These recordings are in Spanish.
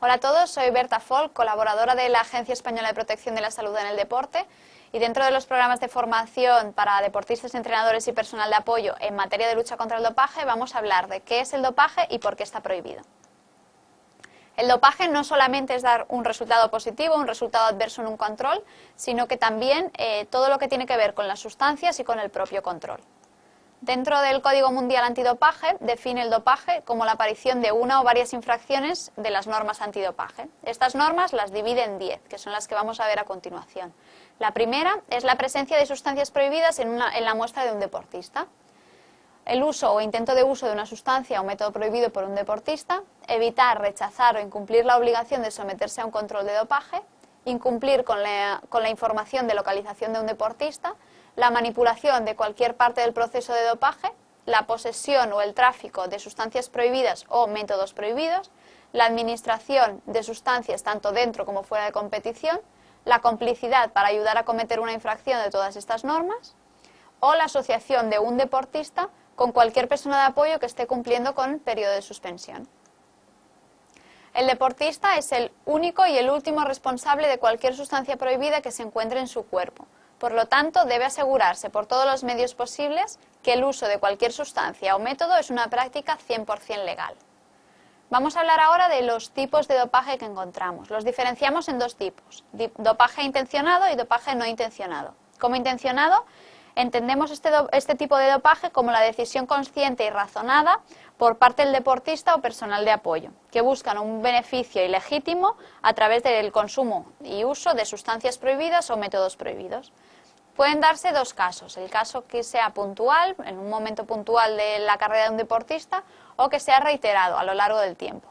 Hola a todos, soy Berta Folk, colaboradora de la Agencia Española de Protección de la Salud en el Deporte y dentro de los programas de formación para deportistas, entrenadores y personal de apoyo en materia de lucha contra el dopaje vamos a hablar de qué es el dopaje y por qué está prohibido. El dopaje no solamente es dar un resultado positivo, un resultado adverso en un control, sino que también eh, todo lo que tiene que ver con las sustancias y con el propio control. Dentro del Código Mundial Antidopaje define el dopaje como la aparición de una o varias infracciones de las normas antidopaje. Estas normas las divide en 10, que son las que vamos a ver a continuación. La primera es la presencia de sustancias prohibidas en, la muestra de un deportista. El uso o intento de uso de una sustancia o método prohibido por un deportista, evitar, rechazar o incumplir la obligación de someterse a un control de dopaje, incumplir con la información de localización de un deportista, la manipulación de cualquier parte del proceso de dopaje, la posesión o el tráfico de sustancias prohibidas o métodos prohibidos, la administración de sustancias tanto dentro como fuera de competición, la complicidad para ayudar a cometer una infracción de todas estas normas, o la asociación de un deportista con cualquier persona de apoyo que esté cumpliendo con el periodo de suspensión. El deportista es el único y el último responsable de cualquier sustancia prohibida que se encuentre en su cuerpo, por lo tanto, debe asegurarse por todos los medios posibles que el uso de cualquier sustancia o método es una práctica 100% legal. Vamos a hablar ahora de los tipos de dopaje que encontramos. Los diferenciamos en dos tipos, dopaje intencionado y dopaje no intencionado. Como intencionado, entendemos este, este, tipo de dopaje como la decisión consciente y razonada por parte del deportista o personal de apoyo, que buscan un beneficio ilegítimo a través del consumo y uso de sustancias prohibidas o métodos prohibidos. Pueden darse dos casos, el caso que sea puntual, en un momento puntual de la carrera de un deportista, o que sea reiterado a lo largo del tiempo.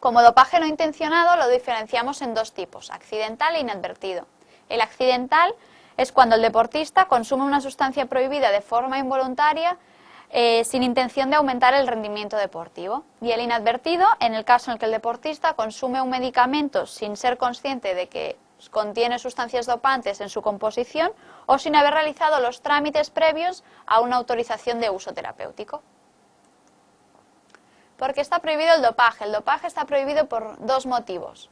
Como dopaje no intencionado lo diferenciamos en dos tipos, accidental e inadvertido. El accidental es cuando el deportista consume una sustancia prohibida de forma involuntaria eh, sin intención de aumentar el rendimiento deportivo. Y el inadvertido, en el caso en el que el deportista consume un medicamento sin ser consciente de que contiene sustancias dopantes en su composición o sin haber realizado los trámites previos a una autorización de uso terapéutico. ¿Por qué está prohibido el dopaje? El dopaje está prohibido por dos motivos.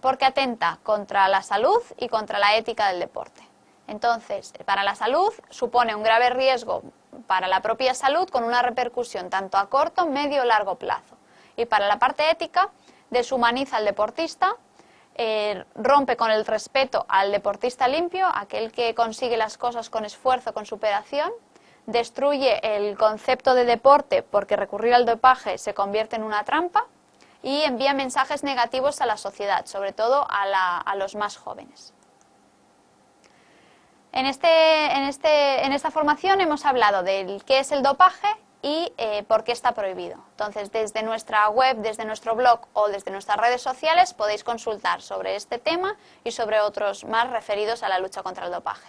Porque atenta contra la salud y contra la ética del deporte. Entonces, para la salud supone un grave riesgo para la propia salud con una repercusión tanto a corto, medio o largo plazo. Y para la parte ética, deshumaniza al deportista eh, rompe con el respeto al deportista limpio, aquel que consigue las cosas con esfuerzo, con superación, destruye el concepto de deporte porque recurrir al dopaje se convierte en una trampa y envía mensajes negativos a la sociedad, sobre todo a, a los más jóvenes. En, este, en, este, en esta formación hemos hablado del qué es el dopaje y eh, por qué está prohibido. Entonces, desde nuestra web, desde nuestro blog o desde nuestras redes sociales podéis consultar sobre este tema y sobre otros más referidos a la lucha contra el dopaje.